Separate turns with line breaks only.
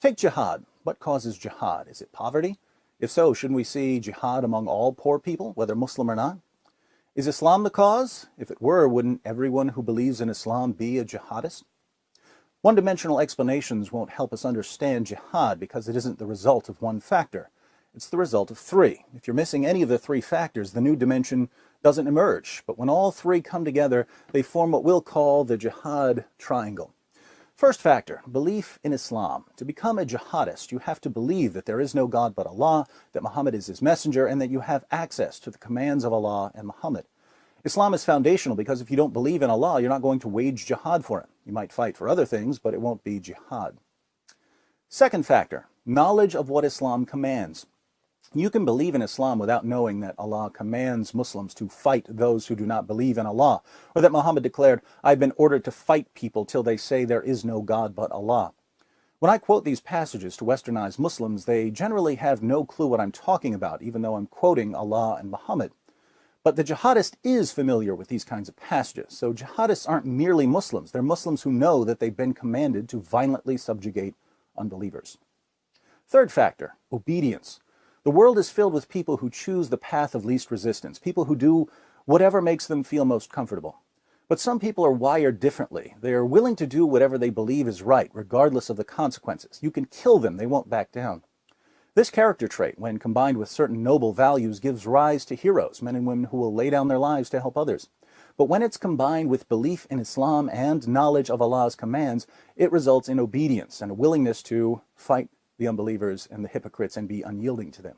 Take jihad. What causes jihad? Is it poverty? If so, shouldn't we see jihad among all poor people, whether Muslim or not? Is Islam the cause? If it were, wouldn't everyone who believes in Islam be a jihadist? One-dimensional explanations won't help us understand jihad because it isn't the result of one factor. It's the result of three. If you're missing any of the three factors, the new dimension doesn't emerge. But when all three come together, they form what we'll call the jihad triangle. First factor, belief in Islam. To become a jihadist, you have to believe that there is no God but Allah, that Muhammad is his messenger, and that you have access to the commands of Allah and Muhammad. Islam is foundational because if you don't believe in Allah, you're not going to wage jihad for him. You might fight for other things, but it won't be jihad. Second factor, knowledge of what Islam commands. You can believe in Islam without knowing that Allah commands Muslims to fight those who do not believe in Allah, or that Muhammad declared, I've been ordered to fight people till they say there is no God but Allah. When I quote these passages to westernized Muslims, they generally have no clue what I'm talking about, even though I'm quoting Allah and Muhammad. But the jihadist is familiar with these kinds of passages, so jihadists aren't merely Muslims, they're Muslims who know that they've been commanded to violently subjugate unbelievers. Third factor, obedience. The world is filled with people who choose the path of least resistance, people who do whatever makes them feel most comfortable. But some people are wired differently. They are willing to do whatever they believe is right, regardless of the consequences. You can kill them, they won't back down. This character trait, when combined with certain noble values, gives rise to heroes, men and women who will lay down their lives to help others. But when it's combined with belief in Islam and knowledge of Allah's commands, it results in obedience and a willingness to fight the unbelievers and the hypocrites and be unyielding to them.